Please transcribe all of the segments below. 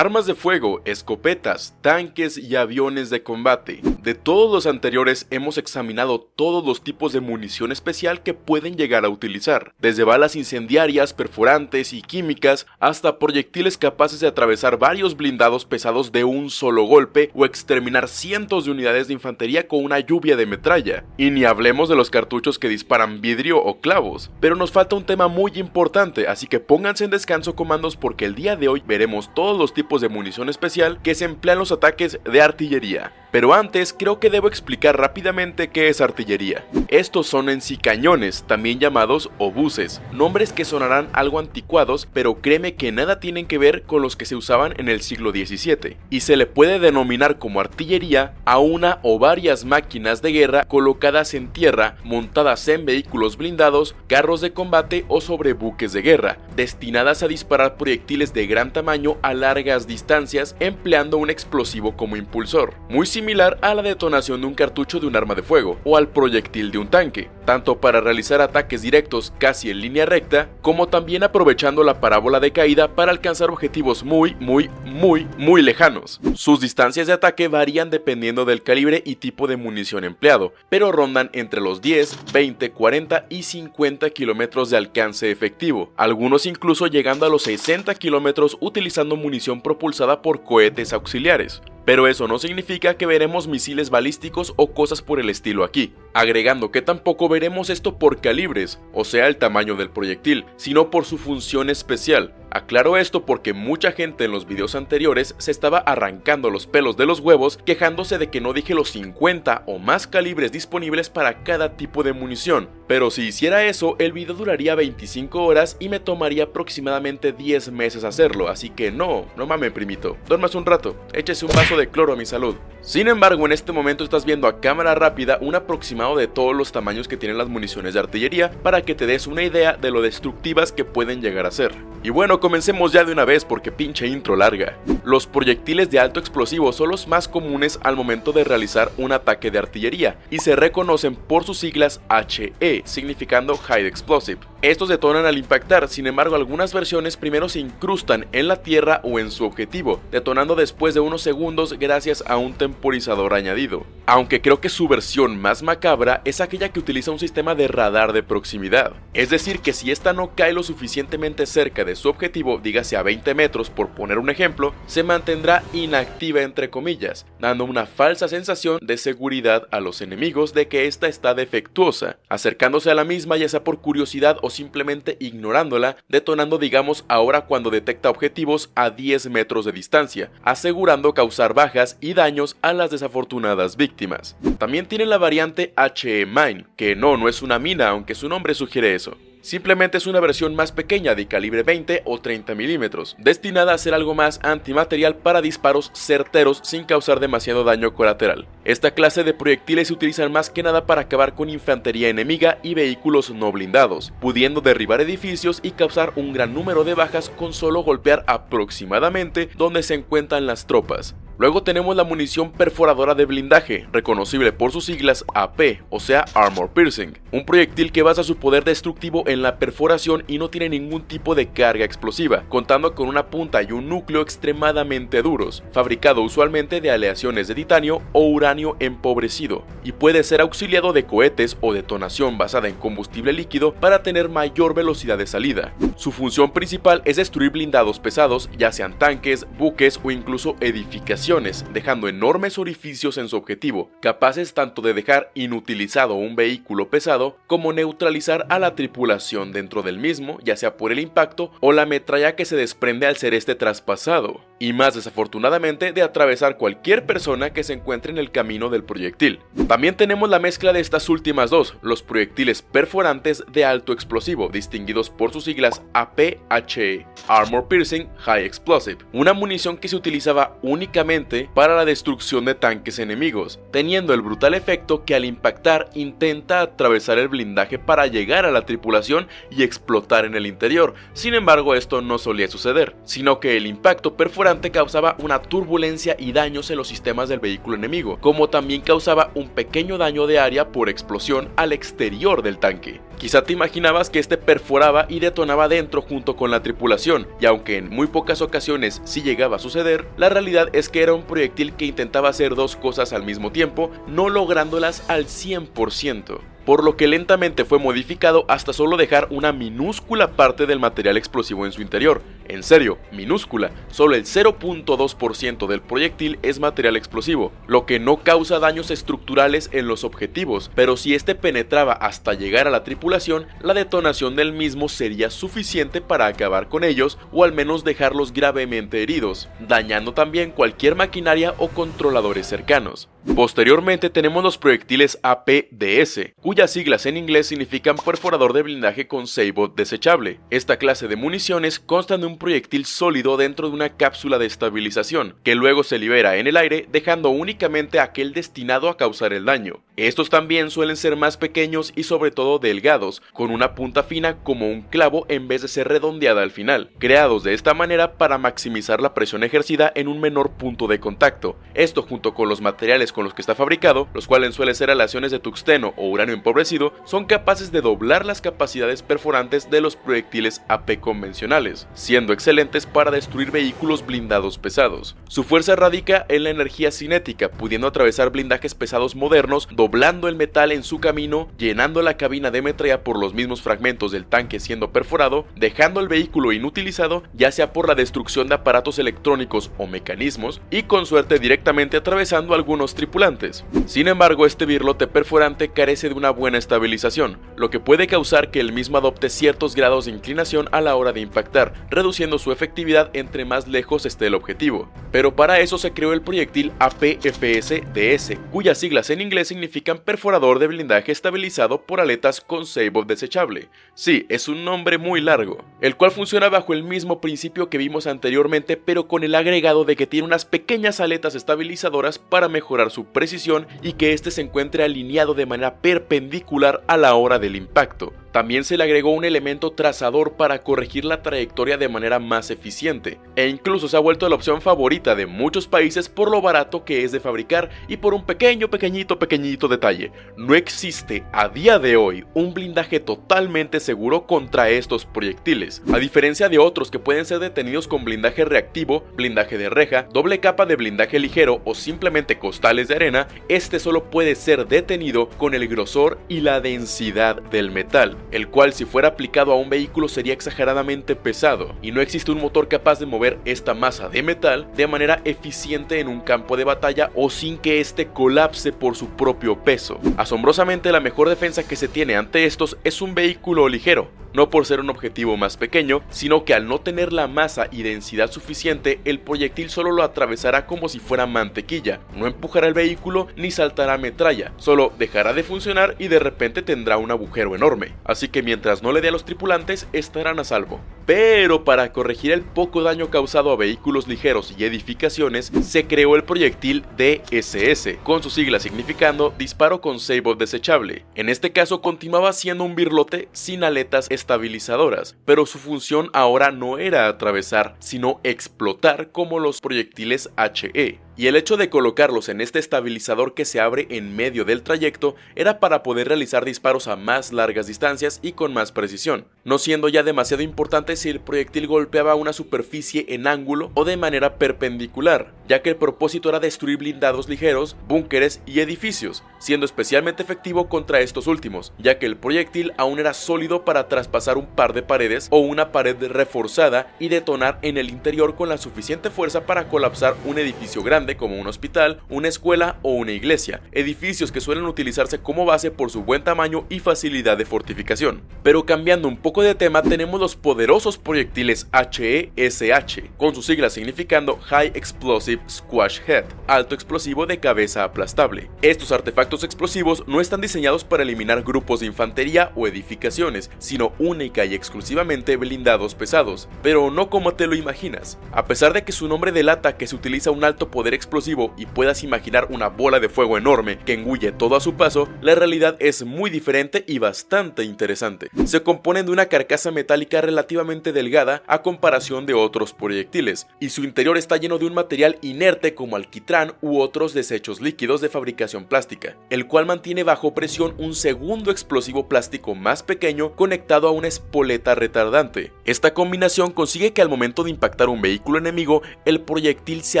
armas de fuego, escopetas, tanques y aviones de combate. De todos los anteriores hemos examinado todos los tipos de munición especial que pueden llegar a utilizar, desde balas incendiarias, perforantes y químicas, hasta proyectiles capaces de atravesar varios blindados pesados de un solo golpe o exterminar cientos de unidades de infantería con una lluvia de metralla. Y ni hablemos de los cartuchos que disparan vidrio o clavos. Pero nos falta un tema muy importante, así que pónganse en descanso comandos porque el día de hoy veremos todos los tipos de munición especial que se emplean los ataques de artillería. Pero antes, creo que debo explicar rápidamente qué es artillería. Estos son en sí cañones, también llamados obuses, nombres que sonarán algo anticuados, pero créeme que nada tienen que ver con los que se usaban en el siglo XVII, y se le puede denominar como artillería a una o varias máquinas de guerra colocadas en tierra, montadas en vehículos blindados, carros de combate o sobre buques de guerra, destinadas a disparar proyectiles de gran tamaño a largas distancias empleando un explosivo como impulsor. Muy similar a la detonación de un cartucho de un arma de fuego o al proyectil de un tanque, tanto para realizar ataques directos casi en línea recta, como también aprovechando la parábola de caída para alcanzar objetivos muy, muy, muy, muy lejanos. Sus distancias de ataque varían dependiendo del calibre y tipo de munición empleado, pero rondan entre los 10, 20, 40 y 50 kilómetros de alcance efectivo, algunos incluso llegando a los 60 kilómetros utilizando munición propulsada por cohetes auxiliares. Pero eso no significa que veremos misiles balísticos o cosas por el estilo aquí, agregando que tampoco veremos esto por calibres, o sea el tamaño del proyectil, sino por su función especial, Aclaro esto porque mucha gente en los videos anteriores se estaba arrancando los pelos de los huevos quejándose de que no dije los 50 o más calibres disponibles para cada tipo de munición, pero si hiciera eso el video duraría 25 horas y me tomaría aproximadamente 10 meses hacerlo, así que no, no mames primito, duermas un rato, échese un vaso de cloro a mi salud. Sin embargo en este momento estás viendo a cámara rápida un aproximado de todos los tamaños que tienen las municiones de artillería para que te des una idea de lo destructivas que pueden llegar a ser. Y bueno, comencemos ya de una vez porque pinche intro larga. Los proyectiles de alto explosivo son los más comunes al momento de realizar un ataque de artillería y se reconocen por sus siglas HE, significando High Explosive. Estos detonan al impactar, sin embargo algunas versiones primero se incrustan en la tierra o en su objetivo, detonando después de unos segundos gracias a un temporizador añadido. Aunque creo que su versión más macabra es aquella que utiliza un sistema de radar de proximidad. Es decir que si esta no cae lo suficientemente cerca de su objetivo, dígase a 20 metros por poner un ejemplo, se mantendrá inactiva entre comillas, dando una falsa sensación de seguridad a los enemigos de que esta está defectuosa, acercándose a la misma ya sea por curiosidad o simplemente ignorándola, detonando digamos ahora cuando detecta objetivos a 10 metros de distancia, asegurando causar bajas y daños a las desafortunadas víctimas. También tiene la variante HE Mine, que no, no es una mina aunque su nombre sugiere eso. Simplemente es una versión más pequeña de calibre 20 o 30 milímetros, destinada a ser algo más antimaterial para disparos certeros sin causar demasiado daño colateral. Esta clase de proyectiles se utilizan más que nada para acabar con infantería enemiga y vehículos no blindados, pudiendo derribar edificios y causar un gran número de bajas con solo golpear aproximadamente donde se encuentran las tropas. Luego tenemos la munición perforadora de blindaje, reconocible por sus siglas AP, o sea Armor Piercing, un proyectil que basa su poder destructivo en la perforación y no tiene ningún tipo de carga explosiva, contando con una punta y un núcleo extremadamente duros, fabricado usualmente de aleaciones de titanio o uranio empobrecido, y puede ser auxiliado de cohetes o detonación basada en combustible líquido para tener mayor velocidad de salida. Su función principal es destruir blindados pesados, ya sean tanques, buques o incluso edificaciones dejando enormes orificios en su objetivo, capaces tanto de dejar inutilizado un vehículo pesado como neutralizar a la tripulación dentro del mismo, ya sea por el impacto o la metralla que se desprende al ser este traspasado, y más desafortunadamente de atravesar cualquier persona que se encuentre en el camino del proyectil. También tenemos la mezcla de estas últimas dos, los proyectiles perforantes de alto explosivo, distinguidos por sus siglas APHE, Armor Piercing High Explosive, una munición que se utilizaba únicamente para la destrucción de tanques enemigos, teniendo el brutal efecto que al impactar intenta atravesar el blindaje para llegar a la tripulación y explotar en el interior. Sin embargo, esto no solía suceder, sino que el impacto perforante causaba una turbulencia y daños en los sistemas del vehículo enemigo, como también causaba un pequeño daño de área por explosión al exterior del tanque. Quizá te imaginabas que este perforaba y detonaba dentro junto con la tripulación, y aunque en muy pocas ocasiones sí llegaba a suceder, la realidad es que era un proyectil que intentaba hacer dos cosas al mismo tiempo, no lográndolas al 100% por lo que lentamente fue modificado hasta solo dejar una minúscula parte del material explosivo en su interior. En serio, minúscula, solo el 0.2% del proyectil es material explosivo, lo que no causa daños estructurales en los objetivos, pero si este penetraba hasta llegar a la tripulación, la detonación del mismo sería suficiente para acabar con ellos o al menos dejarlos gravemente heridos, dañando también cualquier maquinaria o controladores cercanos. Posteriormente tenemos los proyectiles APDS, cuyas siglas en inglés significan perforador de blindaje con Seibot desechable. Esta clase de municiones constan de un proyectil sólido dentro de una cápsula de estabilización, que luego se libera en el aire dejando únicamente aquel destinado a causar el daño. Estos también suelen ser más pequeños y sobre todo delgados, con una punta fina como un clavo en vez de ser redondeada al final, creados de esta manera para maximizar la presión ejercida en un menor punto de contacto. Esto junto con los materiales con los que está fabricado, los cuales suelen ser aleaciones de tuxteno o uranio empobrecido, son capaces de doblar las capacidades perforantes de los proyectiles AP convencionales, siendo excelentes para destruir vehículos blindados pesados. Su fuerza radica en la energía cinética, pudiendo atravesar blindajes pesados modernos, doblando el metal en su camino, llenando la cabina de metralla por los mismos fragmentos del tanque siendo perforado, dejando el vehículo inutilizado, ya sea por la destrucción de aparatos electrónicos o mecanismos, y con suerte directamente atravesando algunos tripulantes. Sin embargo, este birlote perforante carece de una buena estabilización, lo que puede causar que el mismo adopte ciertos grados de inclinación a la hora de impactar, reduciendo su efectividad entre más lejos esté el objetivo. Pero para eso se creó el proyectil APFS-DS, cuyas siglas en inglés significan perforador de blindaje estabilizado por aletas con Save desechable. Sí, es un nombre muy largo, el cual funciona bajo el mismo principio que vimos anteriormente pero con el agregado de que tiene unas pequeñas aletas estabilizadoras para mejorar su precisión y que este se encuentre alineado de manera perpendicular a la hora del impacto. También se le agregó un elemento trazador para corregir la trayectoria de manera más eficiente, e incluso se ha vuelto la opción favorita de muchos países por lo barato que es de fabricar y por un pequeño, pequeñito, pequeñito detalle. No existe a día de hoy un blindaje totalmente seguro contra estos proyectiles, a diferencia de otros que pueden ser detenidos con blindaje reactivo, blindaje de reja, doble capa de blindaje ligero o simplemente costales de arena, este solo puede ser detenido con el grosor y la densidad del metal el cual si fuera aplicado a un vehículo sería exageradamente pesado, y no existe un motor capaz de mover esta masa de metal de manera eficiente en un campo de batalla o sin que éste colapse por su propio peso. Asombrosamente la mejor defensa que se tiene ante estos es un vehículo ligero, no por ser un objetivo más pequeño, sino que al no tener la masa y densidad suficiente, el proyectil solo lo atravesará como si fuera mantequilla, no empujará el vehículo ni saltará metralla, solo dejará de funcionar y de repente tendrá un agujero enorme, así que mientras no le dé a los tripulantes estarán a salvo. Pero para corregir el poco daño causado a vehículos ligeros y edificaciones, se creó el proyectil DSS, con su sigla significando disparo con sable desechable. En este caso continuaba siendo un birlote sin aletas estabilizadoras, pero su función ahora no era atravesar, sino explotar como los proyectiles HE y el hecho de colocarlos en este estabilizador que se abre en medio del trayecto era para poder realizar disparos a más largas distancias y con más precisión, no siendo ya demasiado importante si el proyectil golpeaba una superficie en ángulo o de manera perpendicular, ya que el propósito era destruir blindados ligeros, búnkeres y edificios, siendo especialmente efectivo contra estos últimos, ya que el proyectil aún era sólido para traspasar un par de paredes o una pared reforzada y detonar en el interior con la suficiente fuerza para colapsar un edificio grande como un hospital, una escuela o una iglesia, edificios que suelen utilizarse como base por su buen tamaño y facilidad de fortificación. Pero cambiando un poco de tema tenemos los poderosos proyectiles HESH, con su sigla significando High Explosive Squash Head, alto explosivo de cabeza aplastable. Estos artefactos explosivos no están diseñados para eliminar grupos de infantería o edificaciones, sino única y exclusivamente blindados pesados, pero no como te lo imaginas. A pesar de que su nombre delata que se utiliza un alto poder explosivo y puedas imaginar una bola de fuego enorme que engulle todo a su paso, la realidad es muy diferente y bastante interesante. Se componen de una carcasa metálica relativamente delgada a comparación de otros proyectiles, y su interior está lleno de un material inerte como alquitrán u otros desechos líquidos de fabricación plástica, el cual mantiene bajo presión un segundo explosivo plástico más pequeño conectado a una espoleta retardante. Esta combinación consigue que al momento de impactar un vehículo enemigo, el proyectil se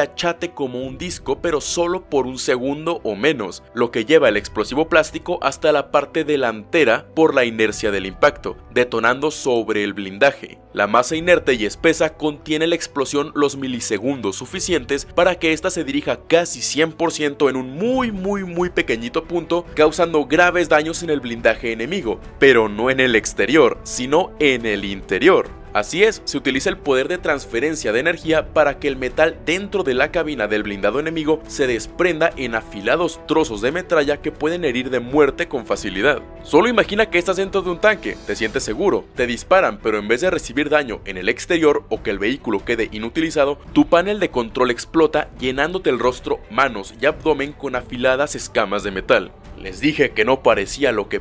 achate como un disco pero solo por un segundo o menos, lo que lleva el explosivo plástico hasta la parte delantera por la inercia del impacto, detonando sobre el blindaje. La masa inerte y espesa contiene la explosión los milisegundos suficientes para que ésta se dirija casi 100% en un muy muy muy pequeñito punto, causando graves daños en el blindaje enemigo, pero no en el exterior, sino en el interior. Así es, se utiliza el poder de transferencia de energía para que el metal dentro de la cabina del blindado enemigo se desprenda en afilados trozos de metralla que pueden herir de muerte con facilidad. Solo imagina que estás dentro de un tanque, te sientes seguro, te disparan pero en vez de recibir daño en el exterior o que el vehículo quede inutilizado, tu panel de control explota llenándote el rostro, manos y abdomen con afiladas escamas de metal. Les dije que no parecía lo que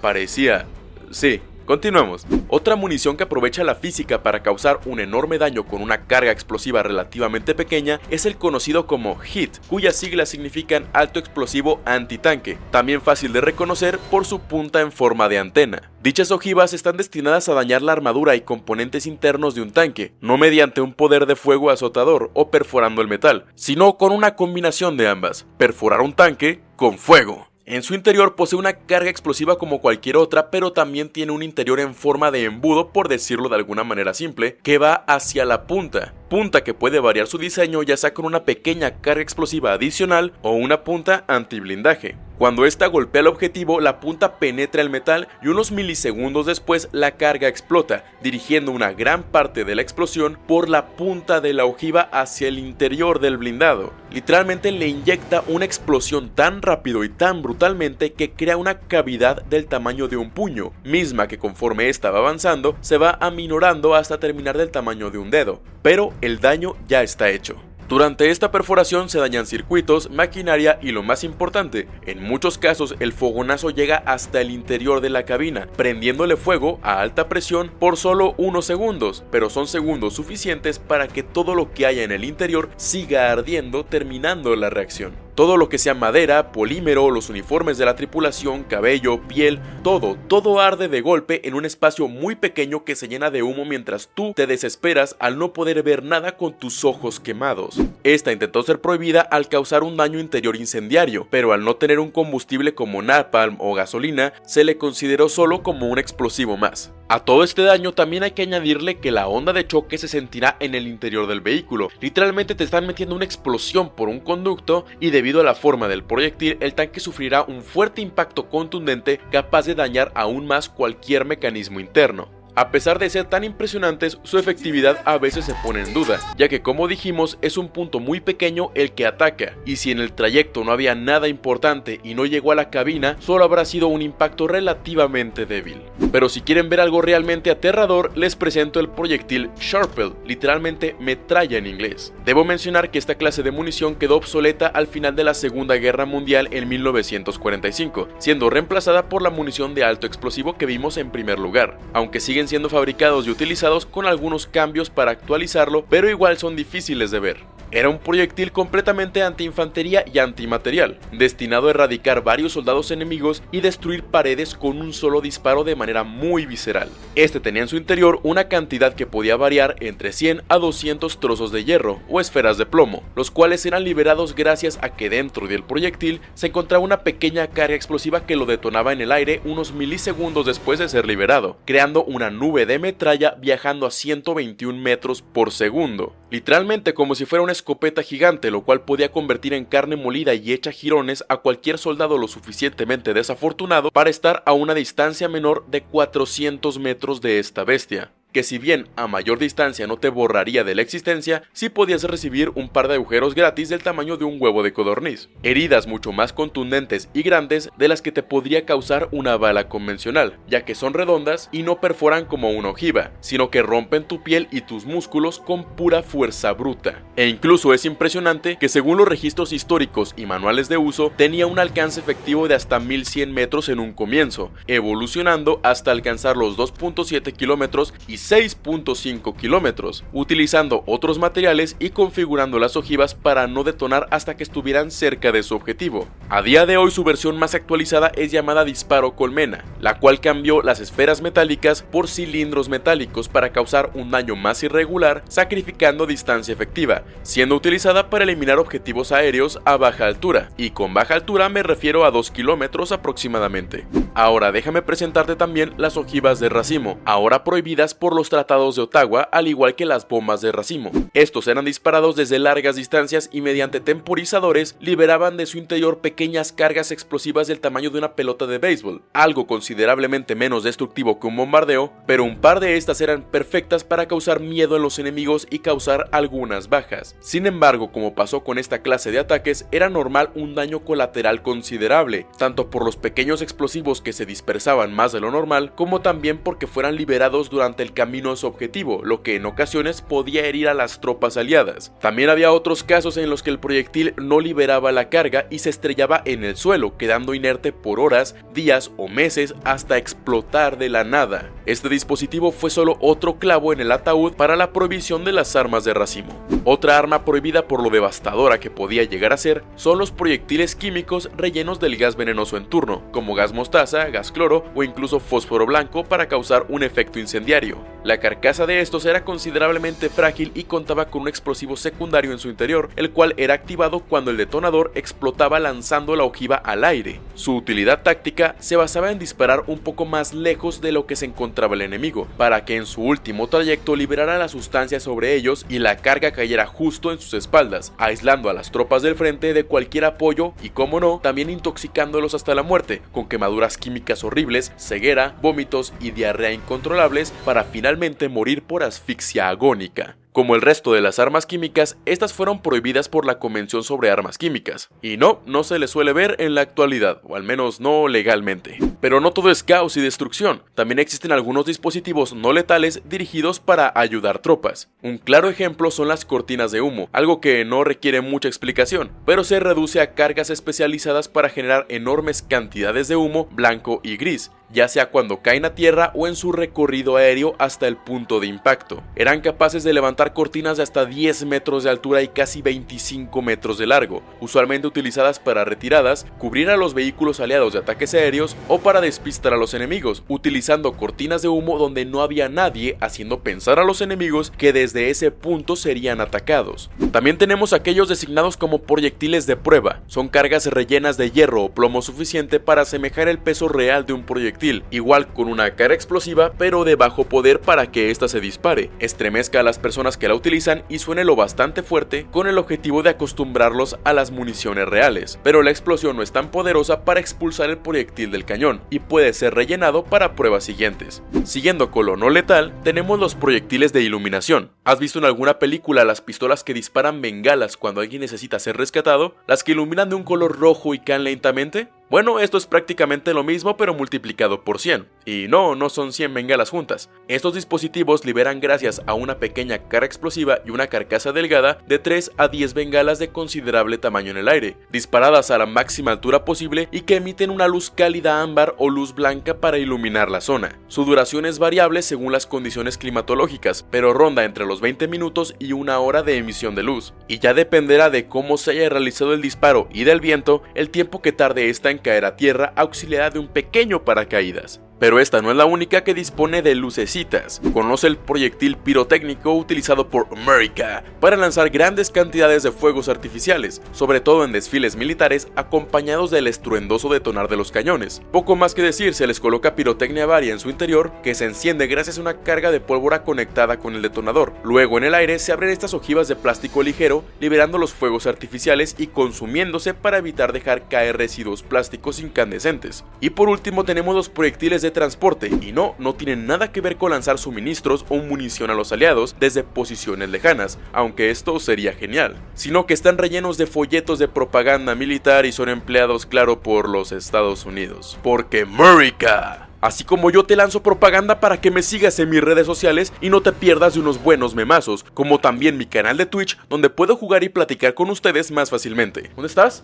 parecía. Sí, Continuemos. Otra munición que aprovecha la física para causar un enorme daño con una carga explosiva relativamente pequeña es el conocido como HIT, cuyas siglas significan Alto Explosivo Antitanque, también fácil de reconocer por su punta en forma de antena. Dichas ojivas están destinadas a dañar la armadura y componentes internos de un tanque, no mediante un poder de fuego azotador o perforando el metal, sino con una combinación de ambas, perforar un tanque con fuego. En su interior posee una carga explosiva como cualquier otra, pero también tiene un interior en forma de embudo, por decirlo de alguna manera simple, que va hacia la punta. Punta que puede variar su diseño ya sea con una pequeña carga explosiva adicional o una punta antiblindaje. Cuando esta golpea el objetivo, la punta penetra el metal y unos milisegundos después la carga explota, dirigiendo una gran parte de la explosión por la punta de la ojiva hacia el interior del blindado. Literalmente le inyecta una explosión tan rápido y tan brutalmente que crea una cavidad del tamaño de un puño, misma que conforme esta va avanzando se va aminorando hasta terminar del tamaño de un dedo, pero el daño ya está hecho. Durante esta perforación se dañan circuitos, maquinaria y lo más importante, en muchos casos el fogonazo llega hasta el interior de la cabina, prendiéndole fuego a alta presión por solo unos segundos, pero son segundos suficientes para que todo lo que haya en el interior siga ardiendo terminando la reacción. Todo lo que sea madera, polímero, los uniformes de la tripulación, cabello, piel, todo, todo arde de golpe en un espacio muy pequeño que se llena de humo mientras tú te desesperas al no poder ver nada con tus ojos quemados. Esta intentó ser prohibida al causar un daño interior incendiario, pero al no tener un combustible como napalm o gasolina, se le consideró solo como un explosivo más. A todo este daño también hay que añadirle que la onda de choque se sentirá en el interior del vehículo. Literalmente te están metiendo una explosión por un conducto y debido a la forma del proyectil el tanque sufrirá un fuerte impacto contundente capaz de dañar aún más cualquier mecanismo interno. A pesar de ser tan impresionantes, su efectividad a veces se pone en duda, ya que como dijimos es un punto muy pequeño el que ataca, y si en el trayecto no había nada importante y no llegó a la cabina, solo habrá sido un impacto relativamente débil. Pero si quieren ver algo realmente aterrador, les presento el proyectil Sharpel, literalmente metralla en inglés. Debo mencionar que esta clase de munición quedó obsoleta al final de la Segunda Guerra Mundial en 1945, siendo reemplazada por la munición de alto explosivo que vimos en primer lugar, aunque sigue siendo fabricados y utilizados con algunos cambios para actualizarlo, pero igual son difíciles de ver. Era un proyectil completamente anti-infantería y antimaterial, destinado a erradicar varios soldados enemigos y destruir paredes con un solo disparo de manera muy visceral. Este tenía en su interior una cantidad que podía variar entre 100 a 200 trozos de hierro o esferas de plomo, los cuales eran liberados gracias a que dentro del proyectil se encontraba una pequeña carga explosiva que lo detonaba en el aire unos milisegundos después de ser liberado, creando una nube de metralla viajando a 121 metros por segundo, literalmente como si fuera una escopeta gigante, lo cual podía convertir en carne molida y hecha jirones a cualquier soldado lo suficientemente desafortunado para estar a una distancia menor de 400 metros de esta bestia. Que si bien a mayor distancia no te borraría de la existencia, sí podías recibir un par de agujeros gratis del tamaño de un huevo de codorniz. Heridas mucho más contundentes y grandes de las que te podría causar una bala convencional, ya que son redondas y no perforan como una ojiva, sino que rompen tu piel y tus músculos con pura fuerza bruta. E incluso es impresionante que según los registros históricos y manuales de uso, tenía un alcance efectivo de hasta 1100 metros en un comienzo, evolucionando hasta alcanzar los 2.7 kilómetros y 6.5 kilómetros, utilizando otros materiales y configurando las ojivas para no detonar hasta que estuvieran cerca de su objetivo. A día de hoy su versión más actualizada es llamada Disparo Colmena, la cual cambió las esferas metálicas por cilindros metálicos para causar un daño más irregular, sacrificando distancia efectiva, siendo utilizada para eliminar objetivos aéreos a baja altura, y con baja altura me refiero a 2 kilómetros aproximadamente. Ahora déjame presentarte también las ojivas de racimo, ahora prohibidas por los tratados de Ottawa al igual que las bombas de racimo. Estos eran disparados desde largas distancias y mediante temporizadores liberaban de su interior pequeñas cargas explosivas del tamaño de una pelota de béisbol, algo considerablemente menos destructivo que un bombardeo, pero un par de estas eran perfectas para causar miedo en los enemigos y causar algunas bajas. Sin embargo, como pasó con esta clase de ataques, era normal un daño colateral considerable, tanto por los pequeños explosivos que se dispersaban más de lo normal, como también porque fueran liberados durante el camino a su objetivo, lo que en ocasiones podía herir a las tropas aliadas. También había otros casos en los que el proyectil no liberaba la carga y se estrellaba en el suelo, quedando inerte por horas, días o meses hasta explotar de la nada. Este dispositivo fue solo otro clavo en el ataúd para la prohibición de las armas de racimo. Otra arma prohibida por lo devastadora que podía llegar a ser son los proyectiles químicos rellenos del gas venenoso en turno, como gas mostaza, gas cloro o incluso fósforo blanco para causar un efecto incendiario. La carcasa de estos era considerablemente frágil y contaba con un explosivo secundario en su interior, el cual era activado cuando el detonador explotaba lanzando la ojiva al aire. Su utilidad táctica se basaba en disparar un poco más lejos de lo que se encontraba el enemigo, para que en su último trayecto liberara la sustancia sobre ellos y la carga cayera justo en sus espaldas, aislando a las tropas del frente de cualquier apoyo y como no, también intoxicándolos hasta la muerte, con quemaduras químicas horribles, ceguera, vómitos y diarrea incontrolables para finalmente morir por asfixia agónica. Como el resto de las armas químicas, estas fueron prohibidas por la Convención sobre Armas Químicas. Y no, no se les suele ver en la actualidad, o al menos no legalmente. Pero no todo es caos y destrucción, también existen algunos dispositivos no letales dirigidos para ayudar tropas. Un claro ejemplo son las cortinas de humo, algo que no requiere mucha explicación, pero se reduce a cargas especializadas para generar enormes cantidades de humo blanco y gris, ya sea cuando caen a tierra o en su recorrido aéreo hasta el punto de impacto. Eran capaces de levantar cortinas de hasta 10 metros de altura y casi 25 metros de largo, usualmente utilizadas para retiradas, cubrir a los vehículos aliados de ataques aéreos o para despistar a los enemigos, utilizando cortinas de humo donde no había nadie, haciendo pensar a los enemigos que desde ese punto serían atacados. También tenemos aquellos designados como proyectiles de prueba, son cargas rellenas de hierro o plomo suficiente para asemejar el peso real de un proyectil igual con una cara explosiva pero de bajo poder para que ésta se dispare, estremezca a las personas que la utilizan y suene lo bastante fuerte con el objetivo de acostumbrarlos a las municiones reales, pero la explosión no es tan poderosa para expulsar el proyectil del cañón y puede ser rellenado para pruebas siguientes. Siguiendo con lo no letal, tenemos los proyectiles de iluminación. ¿Has visto en alguna película las pistolas que disparan bengalas cuando alguien necesita ser rescatado? ¿Las que iluminan de un color rojo y caen lentamente? Bueno, esto es prácticamente lo mismo pero multiplicado por 100. Y no, no son 100 bengalas juntas. Estos dispositivos liberan gracias a una pequeña carga explosiva y una carcasa delgada de 3 a 10 bengalas de considerable tamaño en el aire, disparadas a la máxima altura posible y que emiten una luz cálida ámbar o luz blanca para iluminar la zona. Su duración es variable según las condiciones climatológicas, pero ronda entre los 20 minutos y una hora de emisión de luz, y ya dependerá de cómo se haya realizado el disparo y del viento el tiempo que tarde esta en caer a tierra auxiliada de un pequeño paracaídas. Pero esta no es la única que dispone de lucecitas. Conoce el proyectil pirotécnico utilizado por America para lanzar grandes cantidades de fuegos artificiales, sobre todo en desfiles militares acompañados del estruendoso detonar de los cañones. Poco más que decir, se les coloca pirotecnia varia en su interior que se enciende gracias a una carga de pólvora conectada con el detonador. Luego en el aire se abren estas ojivas de plástico ligero, liberando los fuegos artificiales y consumiéndose para evitar dejar caer residuos plásticos incandescentes. Y por último tenemos los proyectiles de transporte y no, no tienen nada que ver con lanzar suministros o munición a los aliados desde posiciones lejanas, aunque esto sería genial, sino que están rellenos de folletos de propaganda militar y son empleados claro por los Estados Unidos. Porque America Así como yo te lanzo propaganda para que me sigas en mis redes sociales y no te pierdas de unos buenos memazos, como también mi canal de Twitch donde puedo jugar y platicar con ustedes más fácilmente. ¿Dónde estás?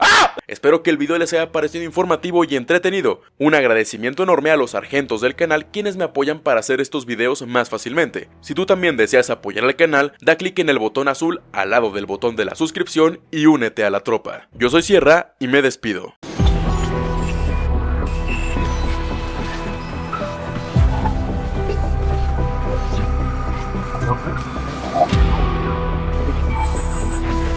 ¡Ah! Espero que el video les haya parecido informativo y entretenido. Un agradecimiento enorme a los sargentos del canal quienes me apoyan para hacer estos videos más fácilmente. Si tú también deseas apoyar al canal, da clic en el botón azul al lado del botón de la suscripción y únete a la tropa. Yo soy Sierra y me despido.